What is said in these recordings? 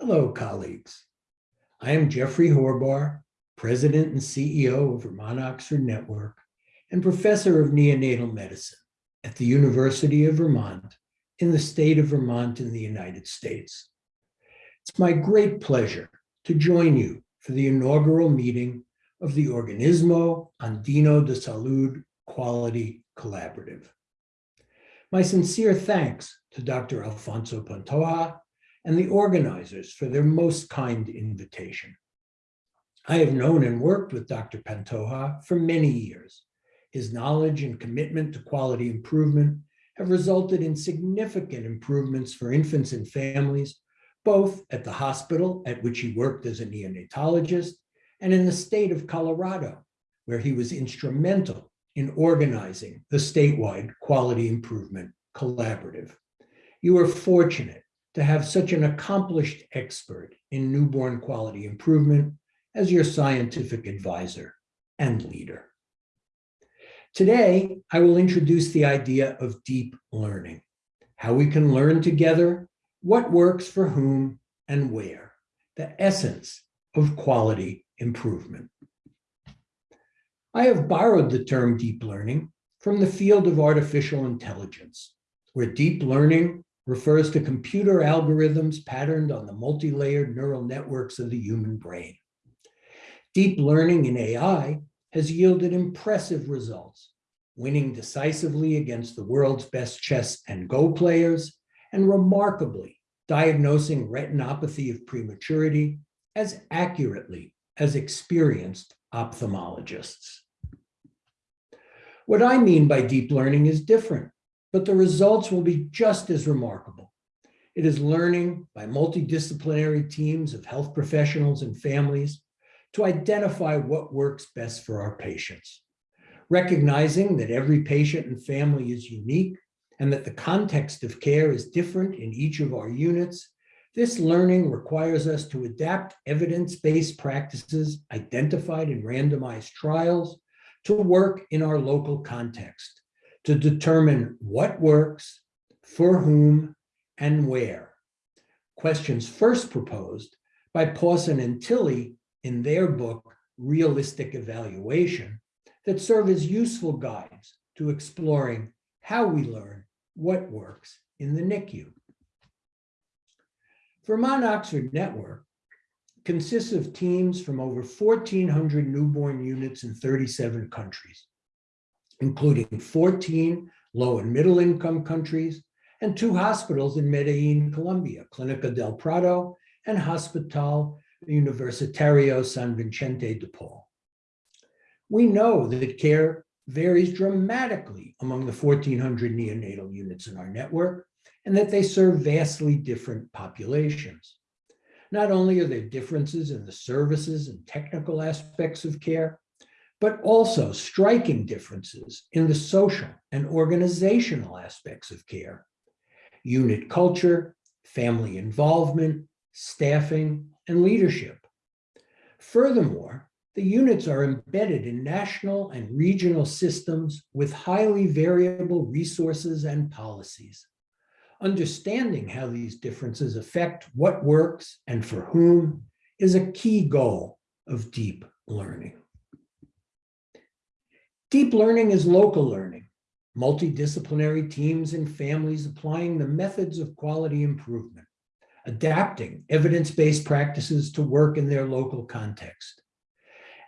Hello, colleagues. I am Jeffrey Horbar, President and CEO of Vermont Oxford Network and Professor of Neonatal Medicine at the University of Vermont in the state of Vermont in the United States. It's my great pleasure to join you for the inaugural meeting of the Organismo Andino de Salud Quality Collaborative. My sincere thanks to Dr. Alfonso Pantoja and the organizers for their most kind invitation. I have known and worked with Dr. Pantoja for many years. His knowledge and commitment to quality improvement have resulted in significant improvements for infants and families, both at the hospital at which he worked as a neonatologist and in the state of Colorado, where he was instrumental in organizing the statewide quality improvement collaborative. You are fortunate to have such an accomplished expert in newborn quality improvement as your scientific advisor and leader. Today, I will introduce the idea of deep learning, how we can learn together, what works for whom and where, the essence of quality improvement. I have borrowed the term deep learning from the field of artificial intelligence, where deep learning refers to computer algorithms patterned on the multi-layered neural networks of the human brain. Deep learning in AI has yielded impressive results, winning decisively against the world's best chess and Go players, and remarkably diagnosing retinopathy of prematurity as accurately as experienced ophthalmologists. What I mean by deep learning is different but the results will be just as remarkable. It is learning by multidisciplinary teams of health professionals and families to identify what works best for our patients. Recognizing that every patient and family is unique and that the context of care is different in each of our units, this learning requires us to adapt evidence-based practices identified in randomized trials to work in our local context to determine what works, for whom, and where. Questions first proposed by Pawson and Tilley in their book, Realistic Evaluation, that serve as useful guides to exploring how we learn what works in the NICU. Vermont Oxford Network consists of teams from over 1,400 newborn units in 37 countries including 14 low and middle income countries and two hospitals in Medellin, Colombia, Clinica del Prado and Hospital Universitario San Vicente de Paul. We know that care varies dramatically among the 1,400 neonatal units in our network and that they serve vastly different populations. Not only are there differences in the services and technical aspects of care, but also striking differences in the social and organizational aspects of care, unit culture, family involvement, staffing, and leadership. Furthermore, the units are embedded in national and regional systems with highly variable resources and policies. Understanding how these differences affect what works and for whom is a key goal of deep learning. Deep learning is local learning, multidisciplinary teams and families applying the methods of quality improvement, adapting evidence-based practices to work in their local context.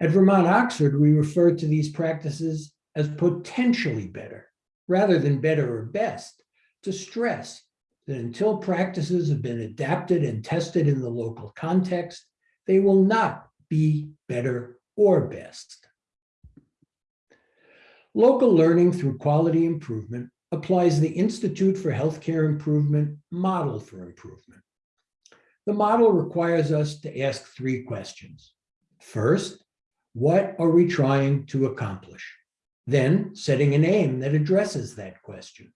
At Vermont Oxford, we refer to these practices as potentially better, rather than better or best, to stress that until practices have been adapted and tested in the local context, they will not be better or best. Local learning through quality improvement applies the Institute for Healthcare Improvement model for improvement. The model requires us to ask three questions. First, what are we trying to accomplish? Then setting an aim that addresses that question.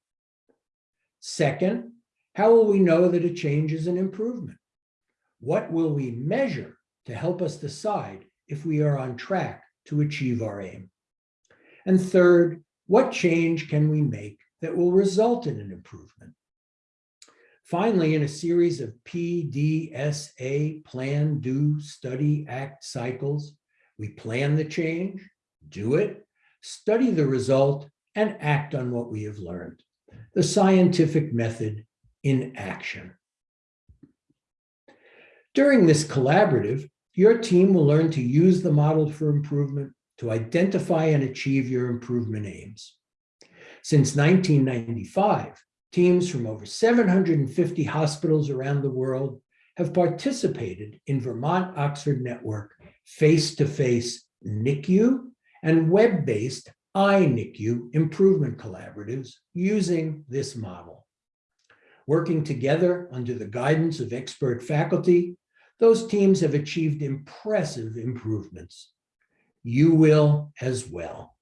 Second, how will we know that a change is an improvement? What will we measure to help us decide if we are on track to achieve our aim? And third, what change can we make that will result in an improvement? Finally, in a series of PDSA, plan, do, study, act cycles, we plan the change, do it, study the result, and act on what we have learned. The scientific method in action. During this collaborative, your team will learn to use the model for improvement to identify and achieve your improvement aims. Since 1995, teams from over 750 hospitals around the world have participated in Vermont Oxford Network face-to-face NICU and web-based iNICQ improvement collaboratives using this model. Working together under the guidance of expert faculty, those teams have achieved impressive improvements. You will as well.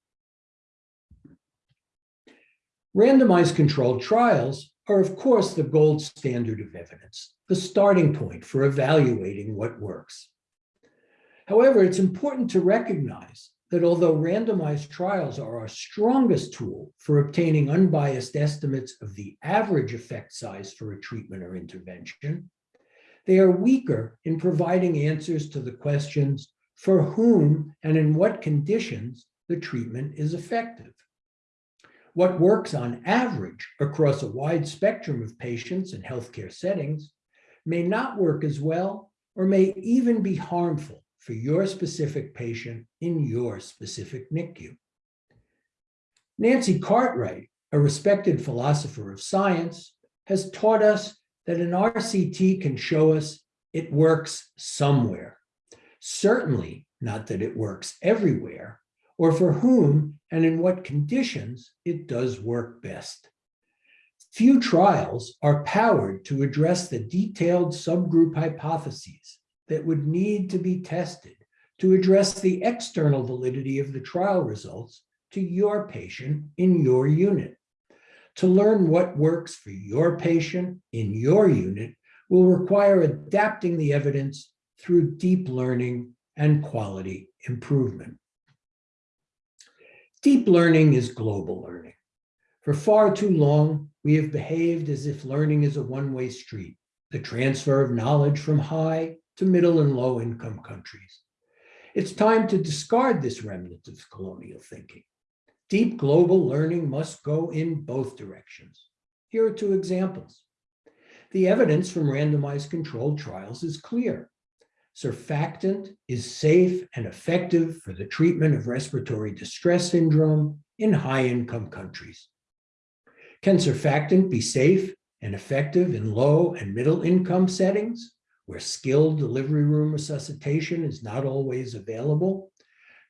Randomized controlled trials are, of course, the gold standard of evidence, the starting point for evaluating what works. However, it's important to recognize that although randomized trials are our strongest tool for obtaining unbiased estimates of the average effect size for a treatment or intervention, they are weaker in providing answers to the questions for whom and in what conditions the treatment is effective. What works on average across a wide spectrum of patients in healthcare settings may not work as well or may even be harmful for your specific patient in your specific NICU. Nancy Cartwright, a respected philosopher of science, has taught us that an RCT can show us it works somewhere. Certainly not that it works everywhere, or for whom and in what conditions it does work best. Few trials are powered to address the detailed subgroup hypotheses that would need to be tested to address the external validity of the trial results to your patient in your unit. To learn what works for your patient in your unit will require adapting the evidence through deep learning and quality improvement. Deep learning is global learning. For far too long, we have behaved as if learning is a one-way street, the transfer of knowledge from high to middle and low income countries. It's time to discard this remnant of colonial thinking. Deep global learning must go in both directions. Here are two examples. The evidence from randomized controlled trials is clear surfactant is safe and effective for the treatment of respiratory distress syndrome in high-income countries. Can surfactant be safe and effective in low and middle-income settings where skilled delivery room resuscitation is not always available?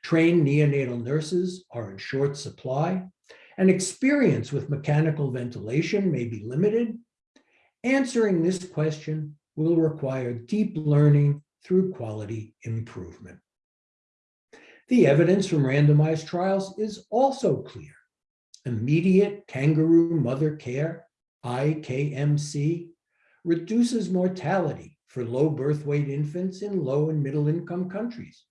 Trained neonatal nurses are in short supply, and experience with mechanical ventilation may be limited. Answering this question will require deep learning through quality improvement. The evidence from randomized trials is also clear. Immediate kangaroo mother care, IKMC, reduces mortality for low birth weight infants in low and middle income countries.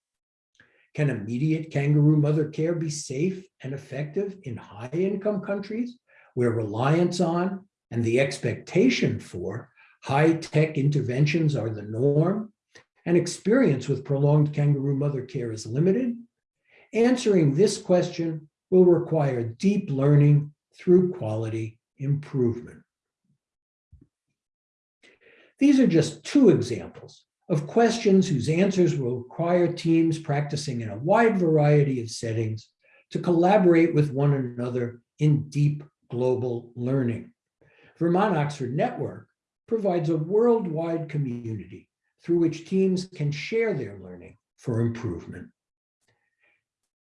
Can immediate kangaroo mother care be safe and effective in high income countries where reliance on and the expectation for high-tech interventions are the norm and experience with prolonged kangaroo mother care is limited, answering this question will require deep learning through quality improvement. These are just two examples of questions whose answers will require teams practicing in a wide variety of settings to collaborate with one another in deep global learning. Vermont Oxford Network provides a worldwide community through which teams can share their learning for improvement.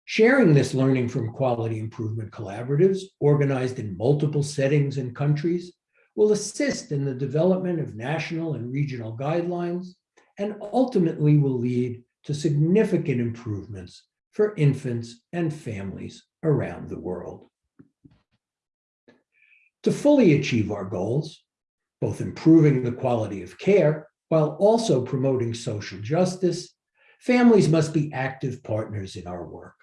Sharing this learning from quality improvement collaboratives organized in multiple settings and countries will assist in the development of national and regional guidelines and ultimately will lead to significant improvements for infants and families around the world. To fully achieve our goals, both improving the quality of care while also promoting social justice, families must be active partners in our work.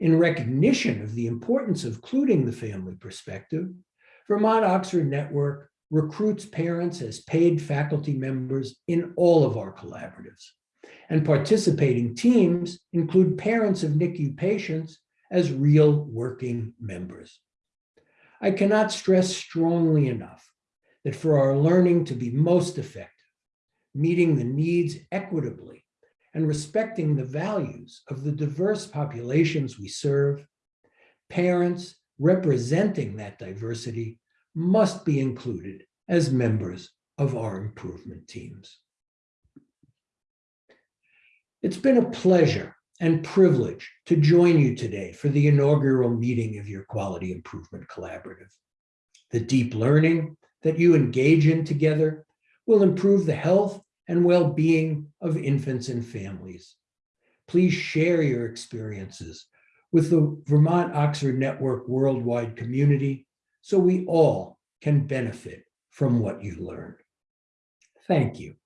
In recognition of the importance of including the family perspective, Vermont Oxford Network recruits parents as paid faculty members in all of our collaboratives. And participating teams include parents of NICU patients as real working members. I cannot stress strongly enough that for our learning to be most effective, meeting the needs equitably and respecting the values of the diverse populations we serve, parents representing that diversity must be included as members of our improvement teams. It's been a pleasure and privilege to join you today for the inaugural meeting of your Quality Improvement Collaborative. The deep learning that you engage in together will improve the health and well-being of infants and families. Please share your experiences with the Vermont Oxford Network worldwide community so we all can benefit from what you learned. Thank you.